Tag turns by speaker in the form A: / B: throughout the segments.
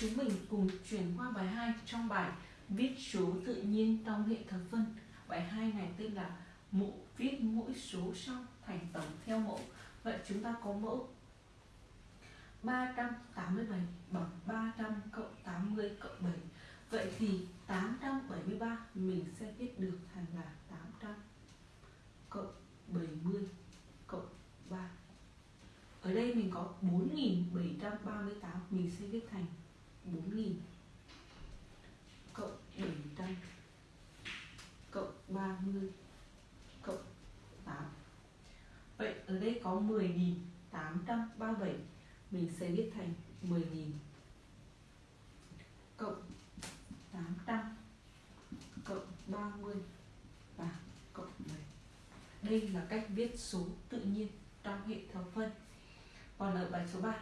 A: Chúng mình cùng chuyển qua bài 2 trong bài Viết số tự nhiên trong hệ thập phân. Bài 2 này tên là mũ viết mỗi số xong thành tổng theo mẫu. Vậy chúng ta có mẫu 387 bằng 300 cộng 80 cộng 7. Vậy thì 873 mình sẽ viết được thành là 800 cộng 70 cộng 3. Ở đây mình có 4738 mình sẽ viết thành 4000 cộng 700 cộng 30 cộng 8 Vậy ở đây có 10.837 Mình sẽ viết thành 10.000 cộng 800 cộng 30 và cộng 7 Đây là cách viết số tự nhiên trong hệ thập phân. Còn ở bài số 3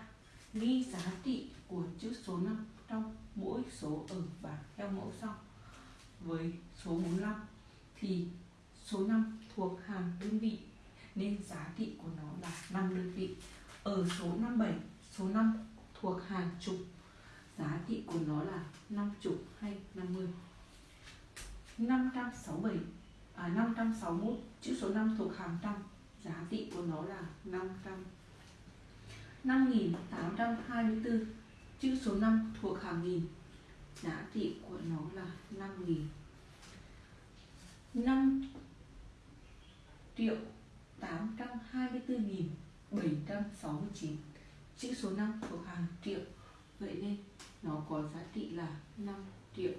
A: Ghi giá trị của chữ số 5 trong mỗi số ở bảng theo mẫu sau. Với số 45 thì số 5 thuộc hàng đơn vị nên giá trị của nó là 5 đơn vị. Ở số 57, số 5 thuộc hàng chục, giá trị của nó là 5 chục hay 50. 567 à, 561 chữ số 5 thuộc hàng trăm, giá trị của nó là 500. 5824 chữ số 5 thuộc hàng nghìn. Giá trị của nó là 5.000 5 triệu 824.769 chữ số 5 thuộc hàng triệu. Vậy nên nó có giá trị là 5 triệu.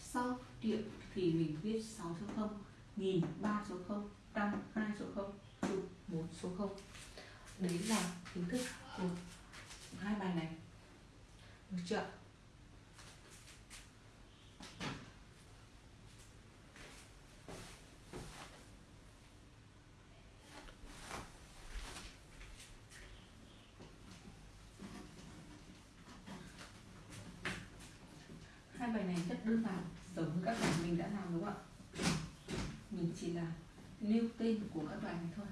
A: Sau triệu thì mình viết 6 số 0 nghìn 3 số 0 trăm 2 số 0 chục 4 số 0 đấy là kiến thức của hai bài này được chưa? Hai bài này rất đơn giản, giống với các bài mình đã làm đúng không ạ? Mình chỉ là nêu tên của các bài này thôi.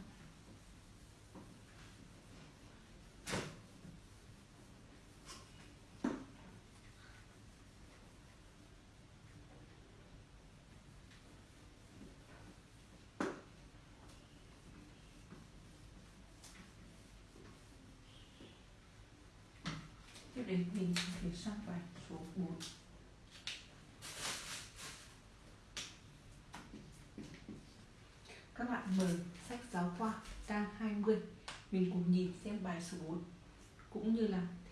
A: Tiếp đến mình chuyển sang bài số 4 các bạn mở sách giáo khoa trang 20 mình cùng nhìn xem bài số 4 cũng như là